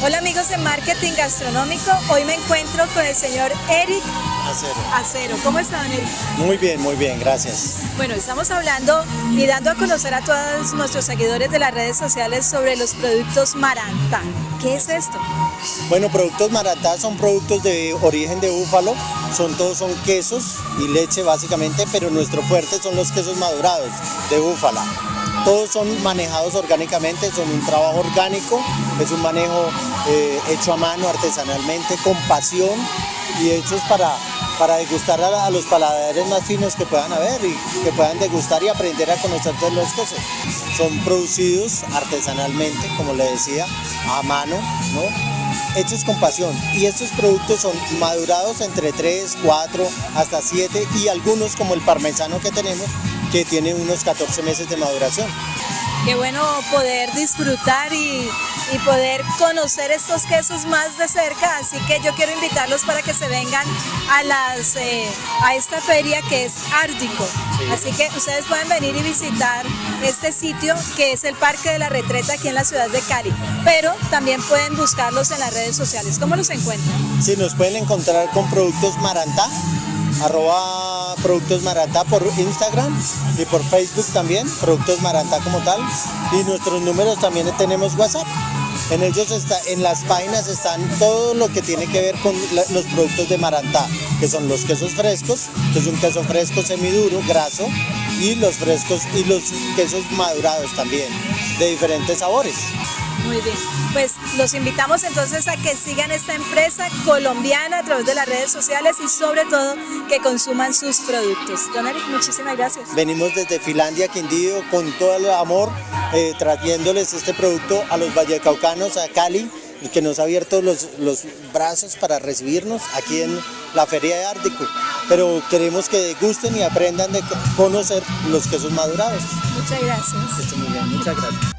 Hola amigos de Marketing Gastronómico, hoy me encuentro con el señor Eric Acero. Acero. ¿Cómo están Eric? Muy bien, muy bien, gracias. Bueno, estamos hablando y dando a conocer a todos nuestros seguidores de las redes sociales sobre los productos Maranta. ¿Qué es esto? Bueno, productos Marantá son productos de origen de búfalo, son todos son quesos y leche básicamente, pero nuestro fuerte son los quesos madurados de búfala. Todos son manejados orgánicamente, son un trabajo orgánico, es un manejo eh, hecho a mano, artesanalmente, con pasión y hechos para, para degustar a, los paladares más finos que puedan haber y que puedan degustar y aprender a conocer todos los quesos. Son producidos artesanalmente, como le decía, a mano, ¿no? hechos con pasión y estos productos son madurados entre 3, 4 hasta 7 y algunos como el parmesano que tenemos que tiene unos 14 meses de maduración. Qué bueno poder disfrutar y, y, poder conocer estos quesos más de cerca, así que yo quiero invitarlos para que se vengan a, las, eh, a esta feria que es Ártico. Sí. Así que ustedes pueden venir y visitar este sitio que es el Parque de la Retreta aquí en la ciudad de Cali, pero también pueden buscarlos en las redes sociales. ¿Cómo los encuentran? Sí, nos pueden encontrar con productos Marantá, arroba Productos Marantá por Instagram y por Facebook también, Productos Marantá como tal. Y nuestros números también tenemos WhatsApp. En ellos está, en las páginas están todo lo que tiene que ver con los productos de Marantá, que son los quesos frescos, que es un queso fresco semiduro, graso, y los frescos y los quesos madurados también, de diferentes sabores. Muy bien, pues los invitamos entonces a que sigan esta empresa colombiana a través de las redes sociales y sobre todo que consuman sus productos. Don Eric, muchísimas gracias. Venimos desde Finlandia, Quindío, con todo el amor, eh, trayéndoles este producto a los vallecaucanos, a Cali, que nos ha abierto los, los brazos para recibirnos aquí en la Feria de Ártico. Pero queremos que gusten y aprendan de conocer los quesos madurados. Muchas gracias. Esté muy bien, muchas gracias.